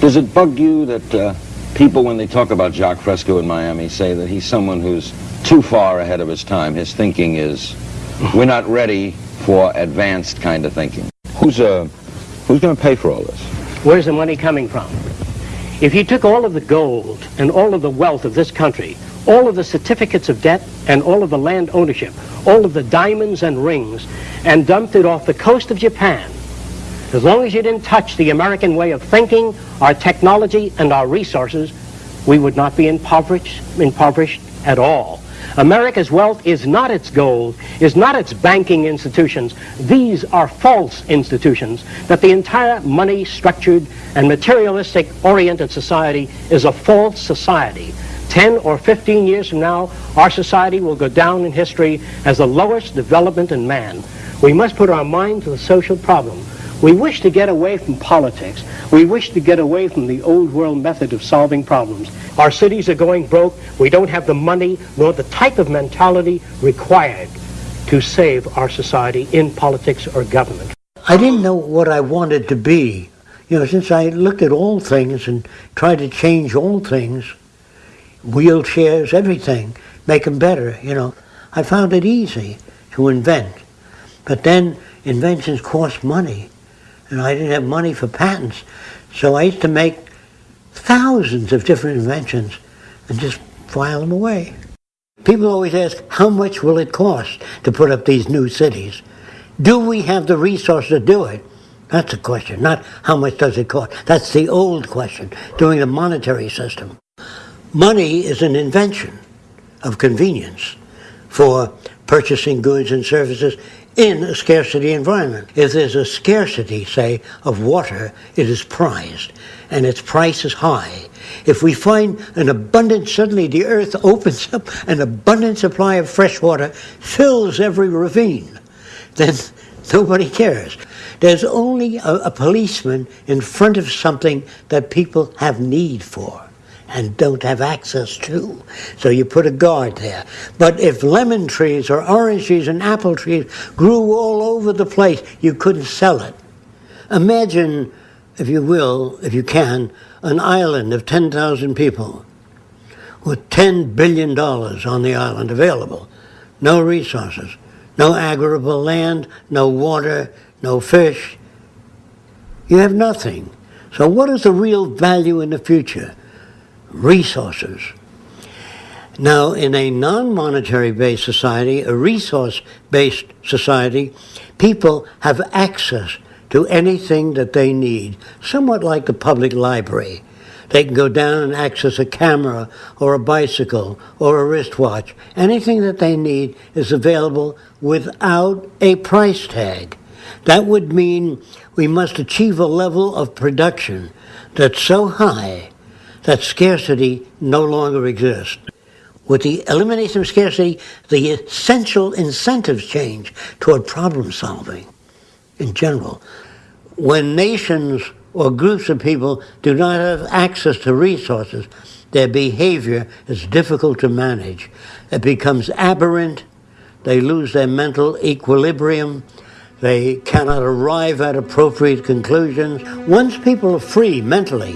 Does it bug you that uh, people, when they talk about Jacque Fresco in Miami, say that he's someone who's too far ahead of his time? His thinking is, we're not ready for advanced kind of thinking. Who's, uh, who's going to pay for all this? Where's the money coming from? If you took all of the gold and all of the wealth of this country, all of the certificates of debt and all of the land ownership, all of the diamonds and rings, and dumped it off the coast of Japan, as long as you didn't touch the American way of thinking, our technology, and our resources, we would not be impoverished, impoverished at all. America's wealth is not its gold, is not its banking institutions. These are false institutions, that the entire money-structured and materialistic-oriented society is a false society. 10 or 15 years from now, our society will go down in history as the lowest development in man. We must put our mind to the social problem. We wish to get away from politics. We wish to get away from the old world method of solving problems. Our cities are going broke. We don't have the money nor the type of mentality required to save our society in politics or government. I didn't know what I wanted to be. You know, since I looked at all things and tried to change all things, wheelchairs, everything, make them better, you know, I found it easy to invent. But then inventions cost money and I didn't have money for patents. So I used to make thousands of different inventions and just file them away. People always ask, how much will it cost to put up these new cities? Do we have the resources to do it? That's the question, not how much does it cost. That's the old question, during the monetary system. Money is an invention of convenience for purchasing goods and services in a scarcity environment. If there's a scarcity, say, of water, it is prized, and its price is high. If we find an abundance, suddenly the earth opens up, an abundant supply of fresh water fills every ravine, then nobody cares. There's only a, a policeman in front of something that people have need for and don't have access to. So you put a guard there. But if lemon trees or orange trees and apple trees grew all over the place, you couldn't sell it. Imagine, if you will, if you can, an island of 10,000 people with $10 billion on the island available. No resources, no agricultural land, no water, no fish. You have nothing. So what is the real value in the future? Resources. Now, in a non-monetary based society, a resource-based society, people have access to anything that they need, somewhat like the public library. They can go down and access a camera or a bicycle or a wristwatch. Anything that they need is available without a price tag. That would mean we must achieve a level of production that's so high that scarcity no longer exists. With the elimination of scarcity, the essential incentives change toward problem solving in general. When nations or groups of people do not have access to resources, their behavior is difficult to manage. It becomes aberrant, they lose their mental equilibrium, they cannot arrive at appropriate conclusions. Once people are free mentally,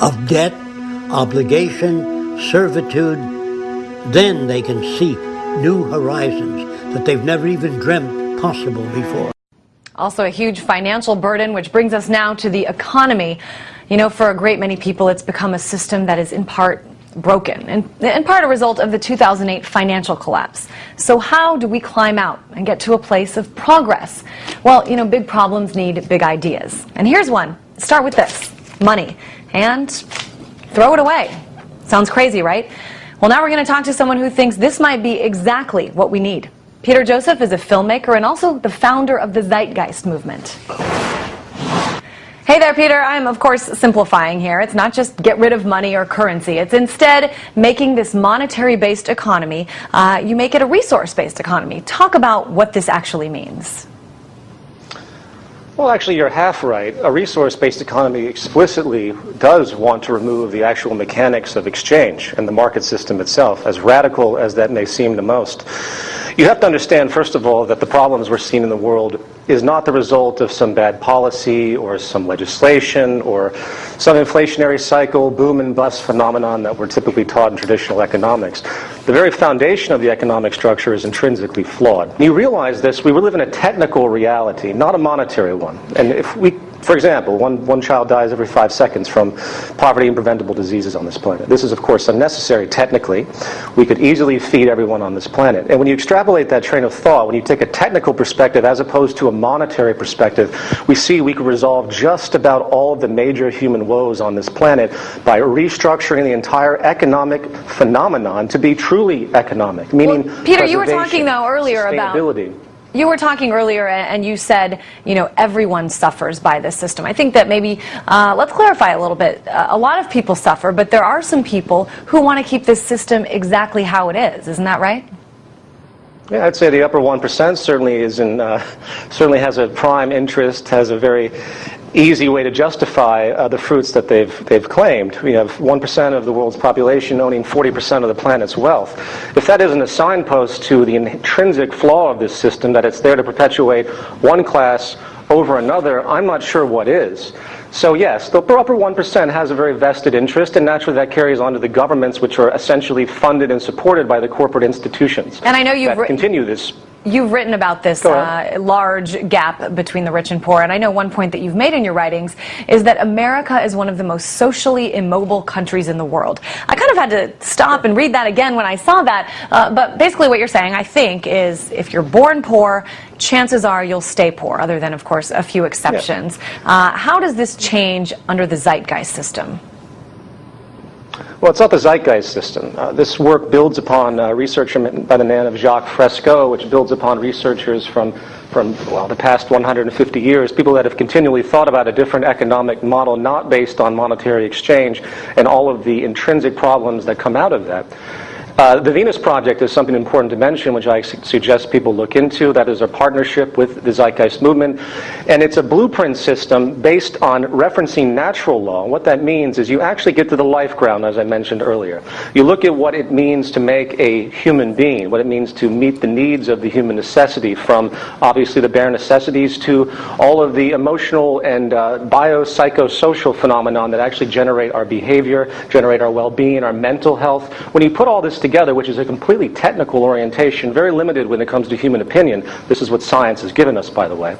of debt, obligation, servitude, then they can seek new horizons that they've never even dreamt possible before. Also a huge financial burden, which brings us now to the economy. You know, for a great many people, it's become a system that is in part broken and in part a result of the 2008 financial collapse. So how do we climb out and get to a place of progress? Well, you know, big problems need big ideas. And here's one. Start with this, money and throw it away. Sounds crazy, right? Well, now we're going to talk to someone who thinks this might be exactly what we need. Peter Joseph is a filmmaker and also the founder of the Zeitgeist movement. Hey there, Peter. I'm, of course, simplifying here. It's not just get rid of money or currency. It's instead making this monetary-based economy, uh, you make it a resource-based economy. Talk about what this actually means. Well, actually, you're half right. A resource-based economy explicitly does want to remove the actual mechanics of exchange and the market system itself, as radical as that may seem to most. You have to understand, first of all, that the problems we're seeing in the world is not the result of some bad policy or some legislation or some inflationary cycle, boom and bust phenomenon that we're typically taught in traditional economics. The very foundation of the economic structure is intrinsically flawed. You realize this, we live in a technical reality, not a monetary one. And if we for example, one, one child dies every five seconds from poverty and preventable diseases on this planet. This is, of course, unnecessary technically. We could easily feed everyone on this planet. And when you extrapolate that train of thought, when you take a technical perspective as opposed to a monetary perspective, we see we could resolve just about all of the major human woes on this planet by restructuring the entire economic phenomenon to be truly economic, meaning well, Peter, you were talking though earlier about you were talking earlier and you said, you know, everyone suffers by this system. I think that maybe, uh, let's clarify a little bit. Uh, a lot of people suffer, but there are some people who want to keep this system exactly how it is. Isn't that right? Yeah, I'd say the upper 1% certainly is in, uh, certainly has a prime interest, has a very easy way to justify uh, the fruits that they've, they've claimed. We have 1% of the world's population owning 40% of the planet's wealth. If that isn't a signpost to the intrinsic flaw of this system, that it's there to perpetuate one class over another, I'm not sure what is. So yes, the upper 1% has a very vested interest, and naturally that carries on to the governments, which are essentially funded and supported by the corporate institutions. And I know you've continue this You've written about this uh, large gap between the rich and poor, and I know one point that you've made in your writings is that America is one of the most socially immobile countries in the world. I kind of had to stop and read that again when I saw that, uh, but basically what you're saying, I think, is if you're born poor, chances are you'll stay poor, other than, of course, a few exceptions. Uh, how does this change under the zeitgeist system? Well, it's not the zeitgeist system. Uh, this work builds upon uh, research by the name of Jacque Fresco, which builds upon researchers from, from well, the past 150 years, people that have continually thought about a different economic model not based on monetary exchange and all of the intrinsic problems that come out of that. Uh, the Venus Project is something important to mention, which I su suggest people look into. That is a partnership with the Zeitgeist Movement. And it's a blueprint system based on referencing natural law. What that means is you actually get to the life ground, as I mentioned earlier. You look at what it means to make a human being, what it means to meet the needs of the human necessity, from obviously the bare necessities to all of the emotional and uh, biopsychosocial phenomenon that actually generate our behavior, generate our well-being, our mental health. When you put all this together, which is a completely technical orientation, very limited when it comes to human opinion. This is what science has given us, by the way.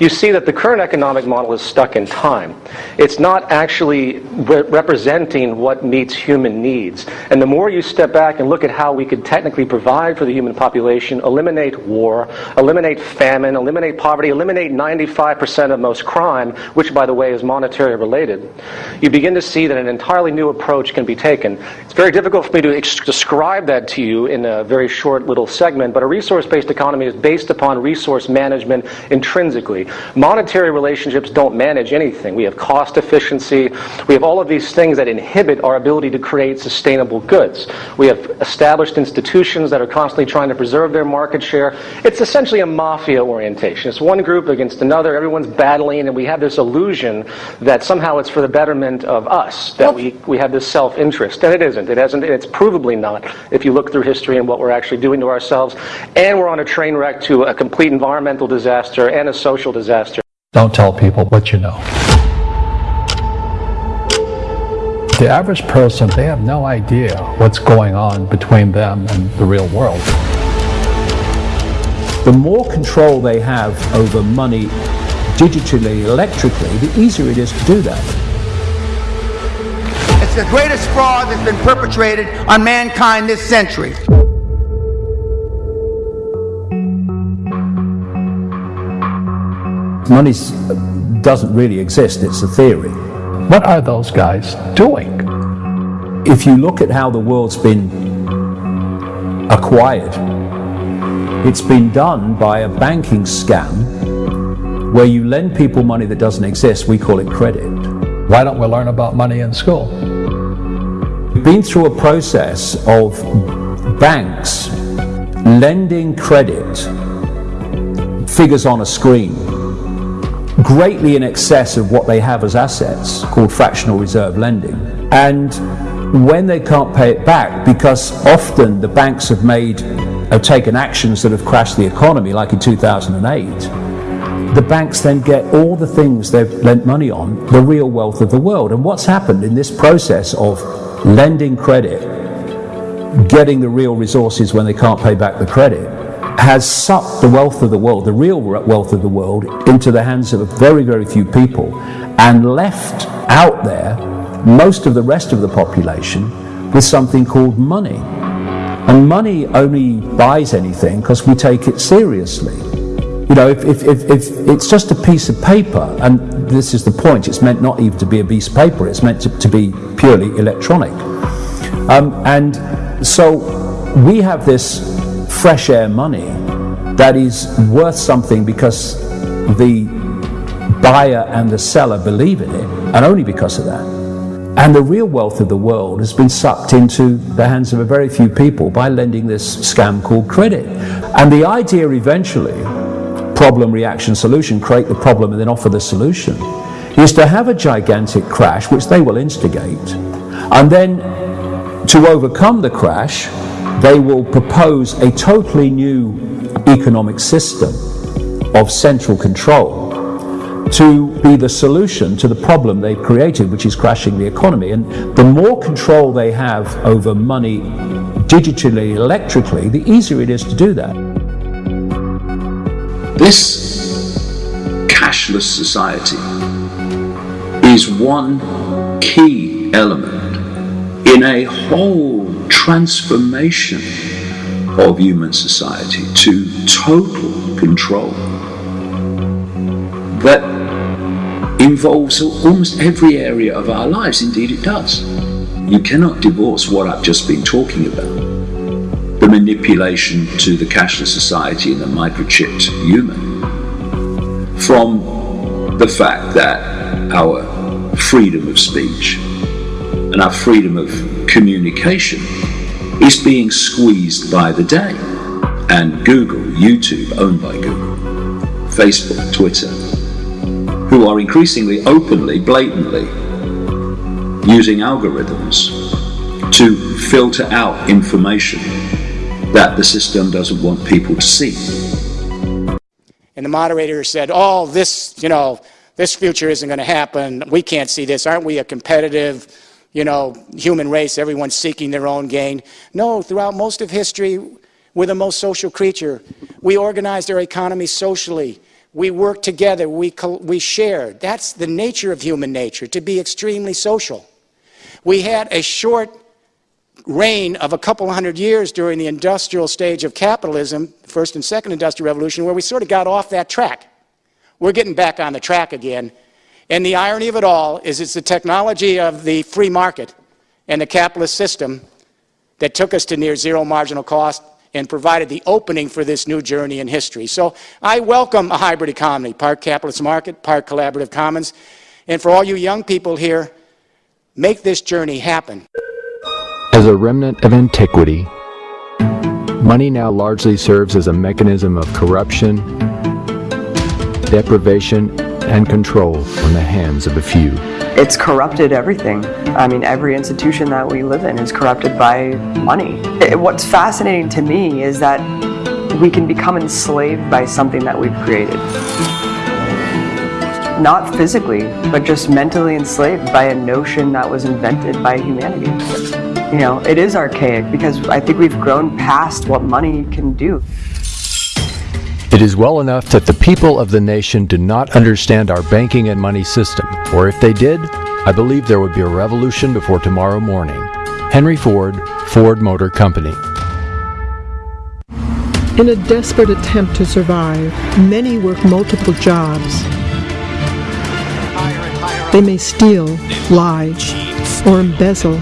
You see that the current economic model is stuck in time. It's not actually re representing what meets human needs. And the more you step back and look at how we could technically provide for the human population, eliminate war, eliminate famine, eliminate poverty, eliminate 95% of most crime, which, by the way, is monetary related, you begin to see that an entirely new approach can be taken. It's very difficult for me to describe describe that to you in a very short little segment, but a resource-based economy is based upon resource management intrinsically. Monetary relationships don't manage anything. We have cost efficiency. We have all of these things that inhibit our ability to create sustainable goods. We have established institutions that are constantly trying to preserve their market share. It's essentially a mafia orientation. It's one group against another. Everyone's battling, and we have this illusion that somehow it's for the betterment of us, that we, we have this self-interest. And it isn't. It hasn't. It's provably not if you look through history and what we're actually doing to ourselves. And we're on a train wreck to a complete environmental disaster and a social disaster. Don't tell people what you know. The average person, they have no idea what's going on between them and the real world. The more control they have over money digitally, electrically, the easier it is to do that. It's the greatest fraud that's been perpetrated on mankind this century. Money doesn't really exist, it's a theory. What are those guys doing? If you look at how the world's been acquired, it's been done by a banking scam where you lend people money that doesn't exist. We call it credit. Why don't we learn about money in school? Been through a process of banks lending credit, figures on a screen, greatly in excess of what they have as assets, called fractional reserve lending. And when they can't pay it back, because often the banks have made, have taken actions that have crashed the economy, like in 2008, the banks then get all the things they've lent money on, the real wealth of the world. And what's happened in this process of lending credit, getting the real resources when they can't pay back the credit, has sucked the wealth of the world, the real wealth of the world, into the hands of very, very few people and left out there most of the rest of the population with something called money. And money only buys anything because we take it seriously. You know, if, if, if, if, it's just a piece of paper, and this is the point, it's meant not even to be a piece of paper, it's meant to, to be purely electronic. Um, and so we have this fresh air money that is worth something because the buyer and the seller believe in it, and only because of that. And the real wealth of the world has been sucked into the hands of a very few people by lending this scam called credit. And the idea eventually, problem, reaction, solution, create the problem and then offer the solution, is to have a gigantic crash, which they will instigate, and then to overcome the crash, they will propose a totally new economic system of central control to be the solution to the problem they've created, which is crashing the economy. And the more control they have over money digitally, electrically, the easier it is to do that. This cashless society is one key element in a whole transformation of human society to total control that involves almost every area of our lives. Indeed, it does. You cannot divorce what I've just been talking about manipulation to the cashless society and the microchipped human from the fact that our freedom of speech and our freedom of communication is being squeezed by the day. And Google, YouTube, owned by Google, Facebook, Twitter, who are increasingly openly, blatantly using algorithms to filter out information that the system doesn't want people to see. And the moderator said, oh, this, you know, this future isn't going to happen. We can't see this. Aren't we a competitive, you know, human race? Everyone's seeking their own gain. No, throughout most of history, we're the most social creature. We organized our economy socially. We worked together. We, we shared. That's the nature of human nature, to be extremely social. We had a short reign of a couple hundred years during the industrial stage of capitalism, first and second industrial revolution, where we sort of got off that track. We're getting back on the track again. And the irony of it all is it's the technology of the free market and the capitalist system that took us to near zero marginal cost and provided the opening for this new journey in history. So I welcome a hybrid economy, part capitalist market, part collaborative commons. And for all you young people here, make this journey happen. As a remnant of antiquity, money now largely serves as a mechanism of corruption, deprivation, and control in the hands of a few. It's corrupted everything. I mean, every institution that we live in is corrupted by money. It, what's fascinating to me is that we can become enslaved by something that we've created. Not physically, but just mentally enslaved by a notion that was invented by humanity. You know, it is archaic because I think we've grown past what money can do. It is well enough that the people of the nation do not understand our banking and money system, or if they did, I believe there would be a revolution before tomorrow morning. Henry Ford, Ford Motor Company. In a desperate attempt to survive, many work multiple jobs. They may steal, lie, or embezzle.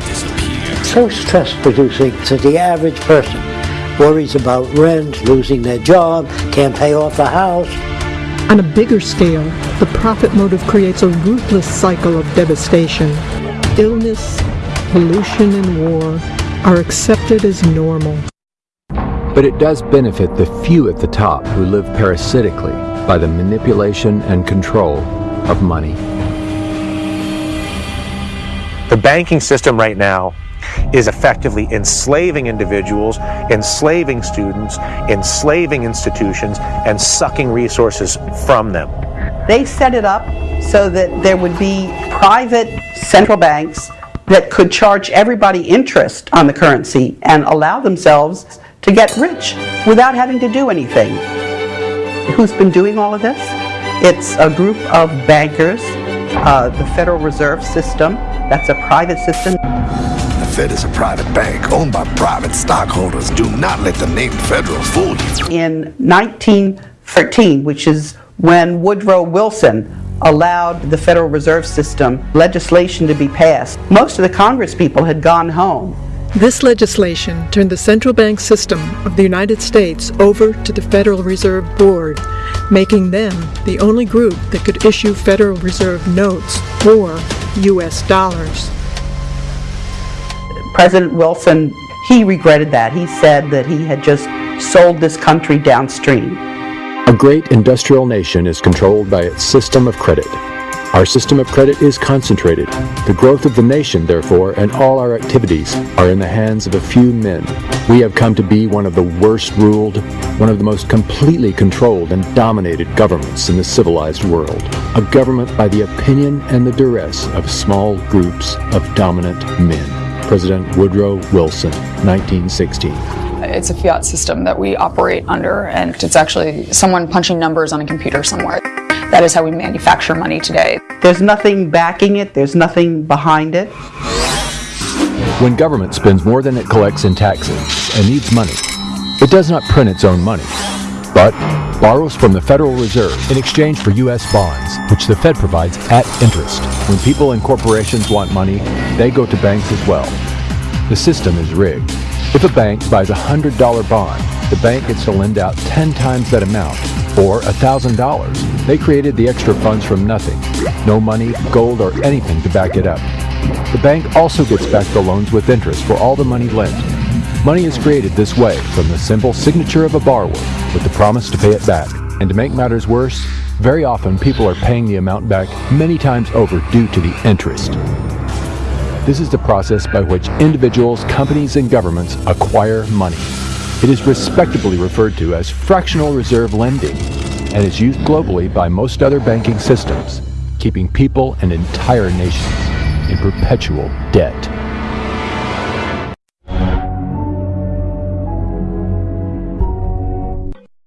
So stress producing to the average person worries about rent, losing their job, can't pay off the house. On a bigger scale, the profit motive creates a ruthless cycle of devastation. Illness, pollution, and war are accepted as normal. But it does benefit the few at the top who live parasitically by the manipulation and control of money. The banking system right now is effectively enslaving individuals, enslaving students, enslaving institutions, and sucking resources from them. They set it up so that there would be private central banks that could charge everybody interest on the currency and allow themselves to get rich without having to do anything. Who's been doing all of this? It's a group of bankers, uh, the Federal Reserve System, that's a private system. The Fed is a private bank owned by private stockholders. Do not let the name Federal fool you. In 1913, which is when Woodrow Wilson allowed the Federal Reserve System legislation to be passed, most of the Congress people had gone home. This legislation turned the central bank system of the United States over to the Federal Reserve Board, making them the only group that could issue Federal Reserve notes or U.S. dollars. President Wilson, he regretted that. He said that he had just sold this country downstream. A great industrial nation is controlled by its system of credit. Our system of credit is concentrated. The growth of the nation, therefore, and all our activities are in the hands of a few men. We have come to be one of the worst ruled, one of the most completely controlled and dominated governments in the civilized world. A government by the opinion and the duress of small groups of dominant men. President Woodrow Wilson, 1916. It's a fiat system that we operate under, and it's actually someone punching numbers on a computer somewhere. That is how we manufacture money today. There's nothing backing it, there's nothing behind it. When government spends more than it collects in taxes and needs money, it does not print its own money, but borrows from the Federal Reserve in exchange for U.S. bonds, which the Fed provides at interest. When people and corporations want money, they go to banks as well. The system is rigged. If a bank buys a $100 bond, the bank gets to lend out 10 times that amount, or $1,000. They created the extra funds from nothing. No money, gold, or anything to back it up. The bank also gets back the loans with interest for all the money lent. Money is created this way from the simple signature of a borrower with the promise to pay it back. And to make matters worse, very often people are paying the amount back many times over due to the interest. This is the process by which individuals, companies, and governments acquire money. It is respectably referred to as fractional reserve lending and is used globally by most other banking systems, keeping people and entire nations in perpetual debt.